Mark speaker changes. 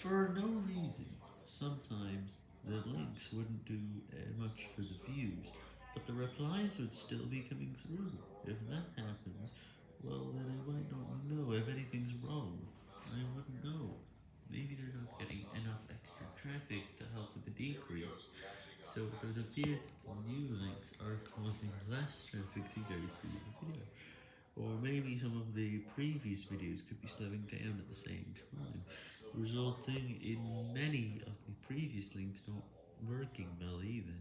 Speaker 1: for no reason. Sometimes the links wouldn't do uh, much for the views, but the replies would still be coming through. If that happens, well then I might not know if anything's wrong. I wouldn't know. Maybe they're not getting enough extra traffic to help with the decrease, so it would appear that new links are causing less traffic to go through the video. Or maybe some of the previous videos could be slowing down at the same time, resulting in many of the previous links not working well either.